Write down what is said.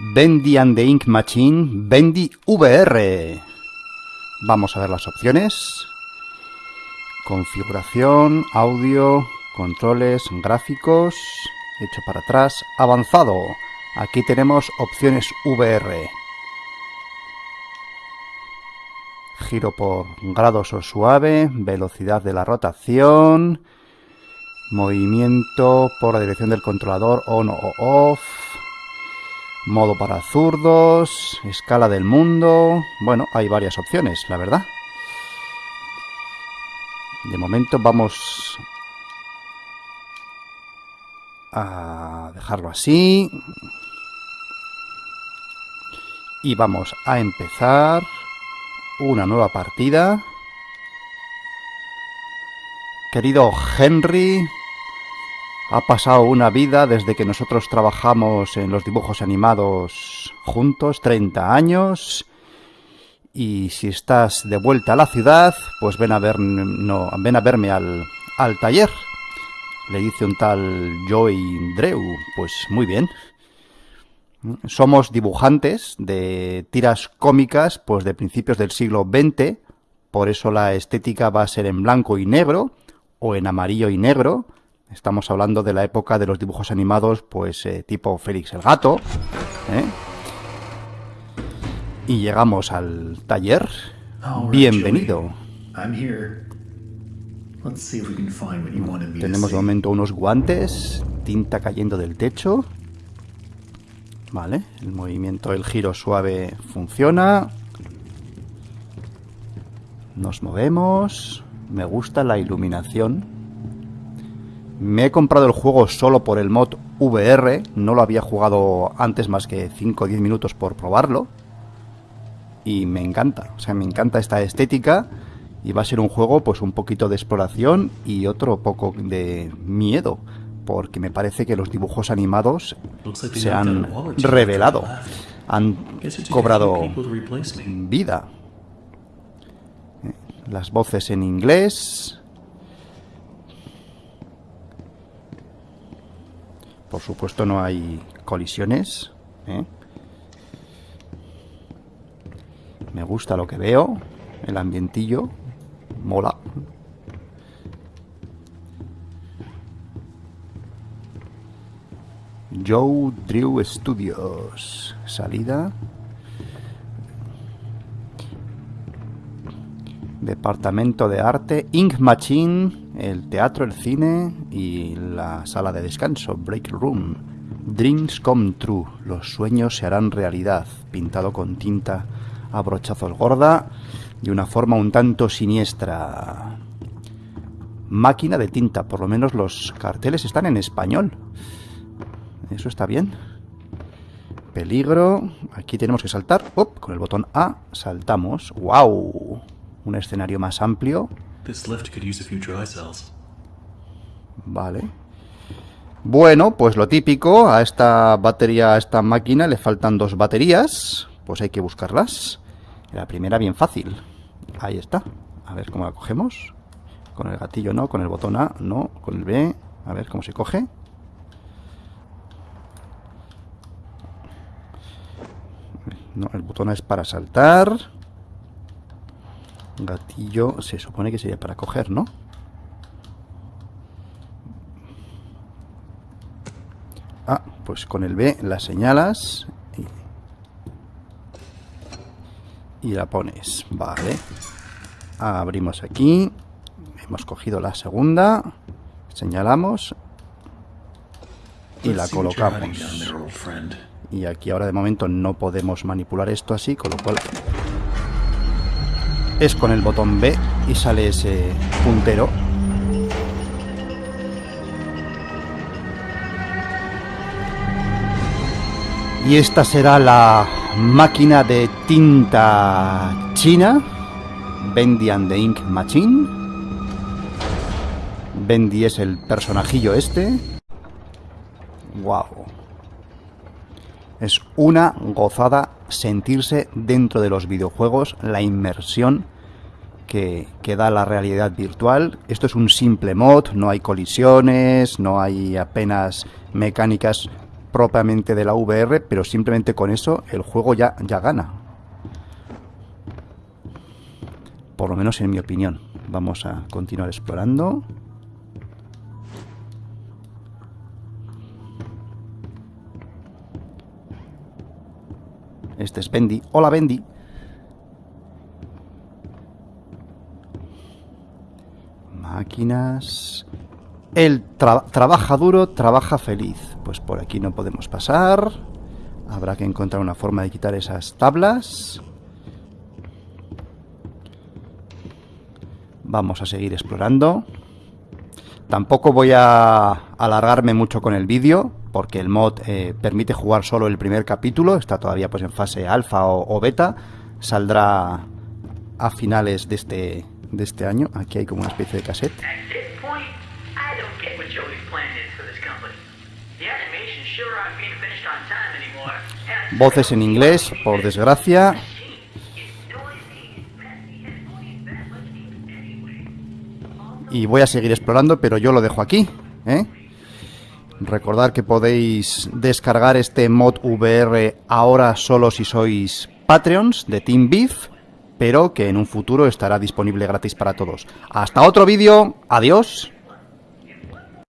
Bendy and the Ink Machine, Bendy VR. Vamos a ver las opciones. Configuración, audio, controles, gráficos, hecho para atrás, avanzado. Aquí tenemos opciones VR. Giro por grados o suave, velocidad de la rotación, movimiento por la dirección del controlador on o off, modo para zurdos, escala del mundo... Bueno, hay varias opciones, la verdad. De momento vamos a dejarlo así. Y vamos a empezar una nueva partida. Querido Henry, ha pasado una vida desde que nosotros trabajamos en los dibujos animados juntos, 30 años. Y si estás de vuelta a la ciudad, pues ven a, ver, no, ven a verme al, al taller. Le dice un tal Joy Drew. Pues muy bien. Somos dibujantes de tiras cómicas pues de principios del siglo XX. Por eso la estética va a ser en blanco y negro o en amarillo y negro Estamos hablando de la época de los dibujos animados, pues eh, tipo Félix el Gato. ¿eh? Y llegamos al taller. Bienvenido. Tenemos de momento unos guantes, tinta cayendo del techo. Vale, el movimiento, el giro suave funciona. Nos movemos. Me gusta la iluminación. Me he comprado el juego solo por el mod VR, no lo había jugado antes más que 5 o 10 minutos por probarlo. Y me encanta, o sea, me encanta esta estética y va a ser un juego pues un poquito de exploración y otro poco de miedo, porque me parece que los dibujos animados se han revelado, han cobrado vida. Eh, las voces en inglés, Por supuesto no hay colisiones. ¿eh? Me gusta lo que veo. El ambientillo. Mola. Joe Drew Studios. Salida. Departamento de Arte. Ink Machine el teatro, el cine y la sala de descanso, Break Room. Dreams come true, los sueños se harán realidad, pintado con tinta a brochazos gorda de una forma un tanto siniestra. Máquina de tinta, por lo menos los carteles están en español. Eso está bien. Peligro. Aquí tenemos que saltar. Con el botón A saltamos. ¡Wow! Un escenario más amplio. Vale. Bueno, pues lo típico, a esta batería, a esta máquina le faltan dos baterías, pues hay que buscarlas. La primera bien fácil. Ahí está. A ver cómo la cogemos. Con el gatillo no, con el botón A no, con el B. A ver cómo se coge. No, el botón A es para saltar. Gatillo se supone que sería para coger, ¿no? Ah, pues con el B la señalas y, la pones. Vale. Abrimos aquí. Hemos cogido la segunda. Señalamos. Y la colocamos. Y aquí ahora de momento no podemos manipular esto así, con lo cual es con el botón B y sale ese puntero. Y esta será la máquina de tinta china, Bendy and the Ink Machine. Bendy es el personajillo este. Wow. Es una gozada sentirse dentro de los videojuegos, la inmersión que, que, da la realidad virtual. Esto es un simple mod, no hay colisiones, no hay apenas mecánicas propiamente de la VR, pero simplemente con eso el juego ya, ya gana. Por lo menos en mi opinión. Vamos a continuar explorando. Este es Bendy. Hola, Bendy. Máquinas. Él trabaja duro, trabaja feliz. Pues por aquí no podemos pasar. Habrá que encontrar una forma de quitar esas tablas. Vamos a seguir explorando. Tampoco voy a alargarme mucho con el vídeo, porque el mod eh, permite jugar solo el primer capítulo, está todavía pues en fase alfa o, beta, saldrá a finales de este, de este año. Aquí hay como una especie de cassette. Voces en inglés, por desgracia. Y voy a seguir explorando, pero yo lo dejo aquí. ¿eh? Recordad que podéis descargar este mod VR ahora solo si sois Patreons de Team Beef, pero que en un futuro estará disponible gratis para todos. Hasta otro vídeo, adiós.